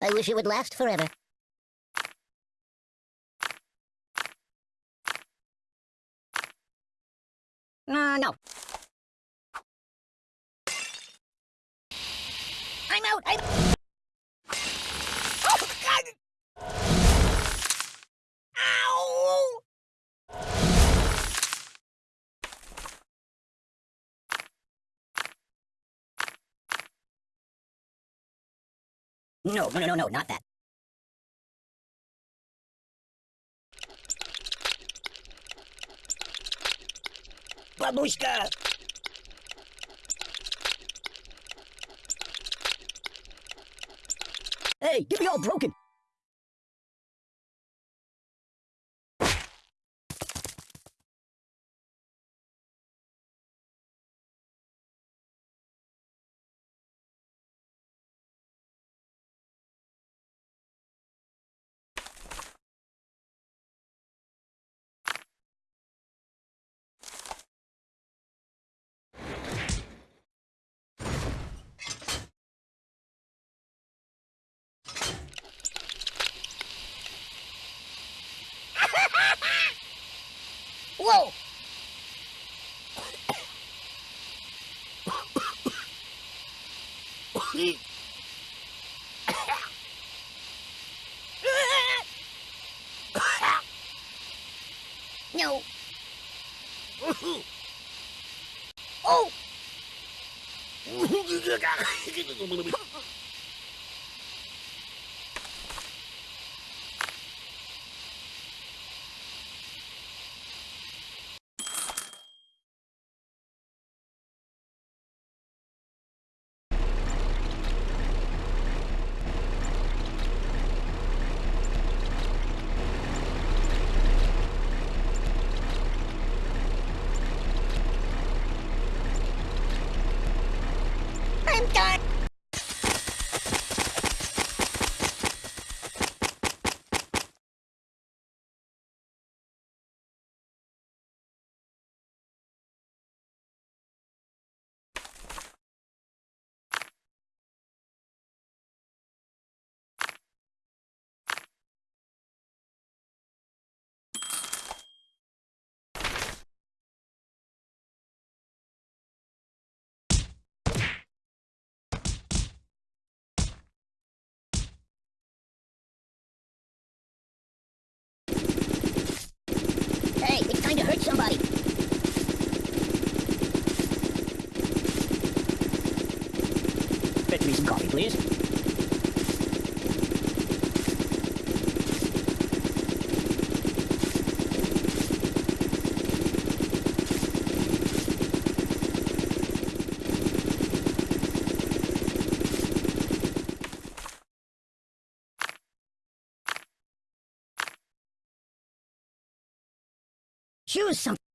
I wish it would last forever. Uh, no. I'm out! I'm... Oh, God! Ow! No, no, no, no, no, not that. Babushka! Hey, get me all broken! Whoa! no. Oh! nicht. Choose something.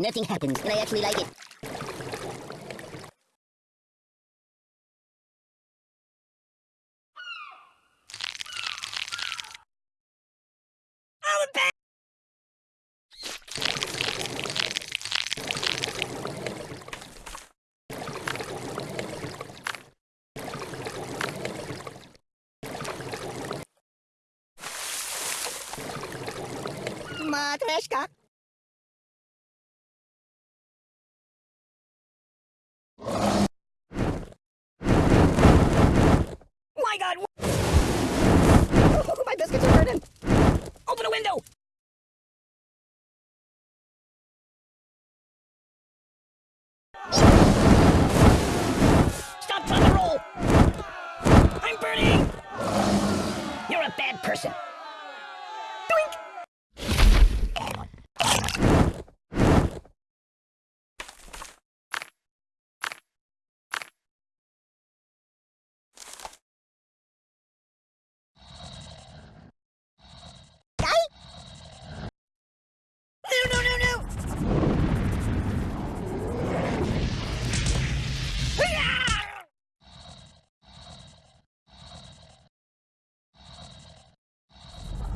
Nothing happens, and I actually like it. Matryoshka. My God! Oh, my biscuits are burning! Open a window! Stop trying to roll! I'm burning! You're a bad person.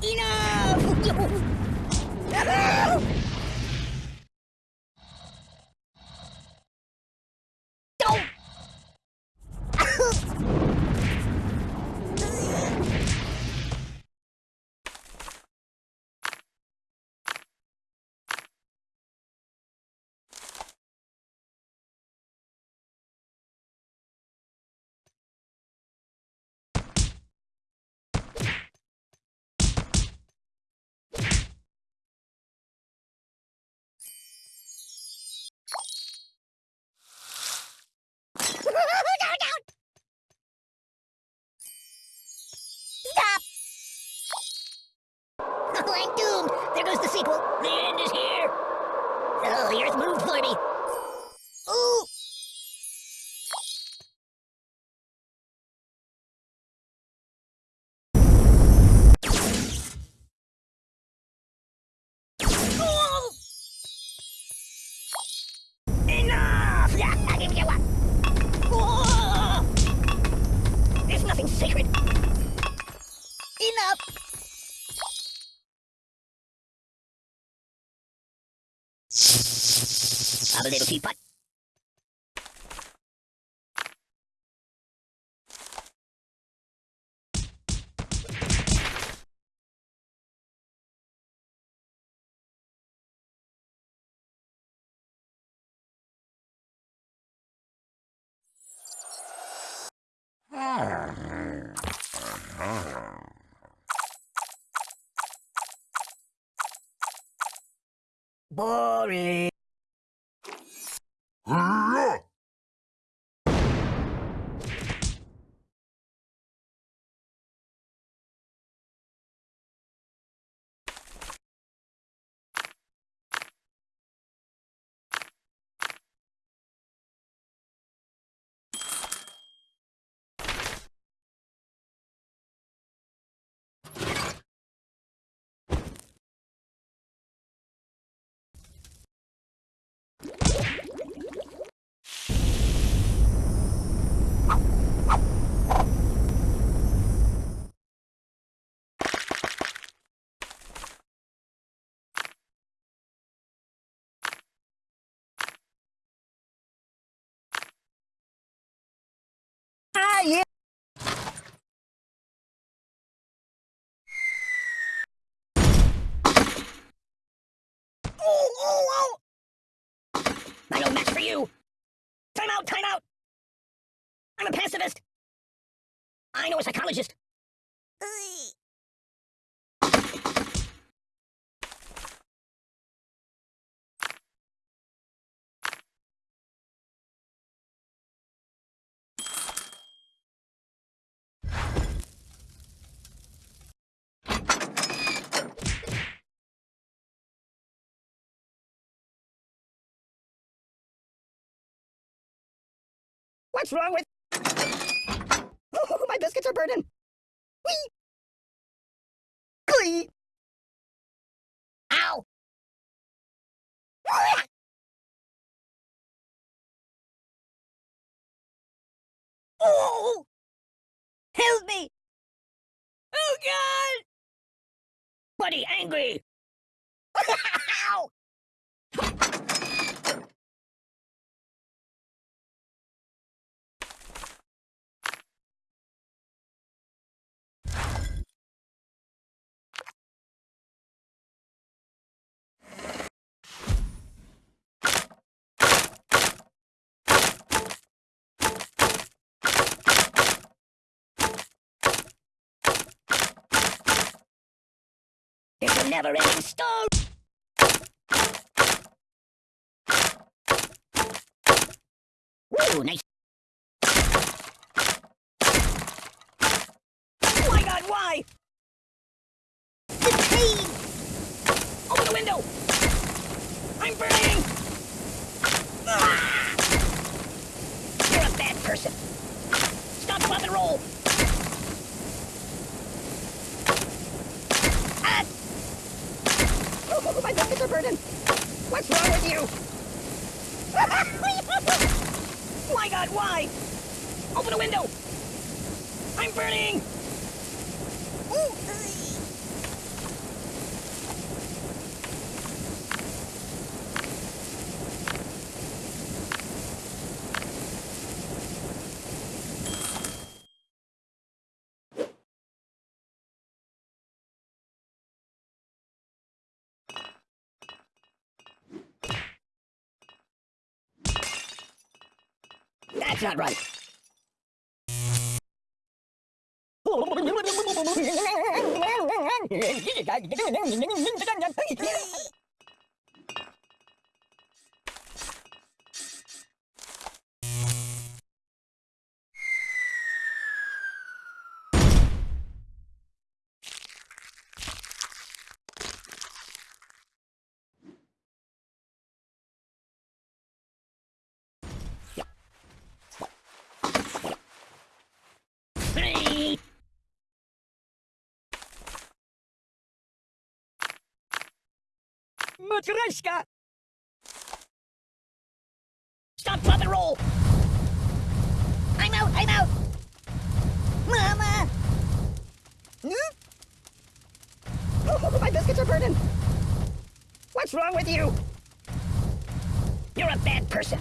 Enough! I'm doomed. There goes the sequel. The end is here. Oh, the earth moved for me. Have a little teapot. Boring. 诶 pacifist. I know a psychologist. What's wrong with... Biscuits are burning. Whee! Glee! Ow! Oh! Help me! Oh, God! Buddy, angry! Ow! Never-ending story. Ooh, nice. Oh my God, why? The pain. Open the window. I'm burning. Ah! You're a bad person. Stop, drop, and roll. Ah! Oh, my biscuits are burning. What's wrong with you? my God, why? Open the window. I'm burning. Ooh. That's that right. Matryoshka! Stop, drop, and roll! I'm out, I'm out! Mama! Hmm? Oh, my biscuits are burning! What's wrong with you? You're a bad person.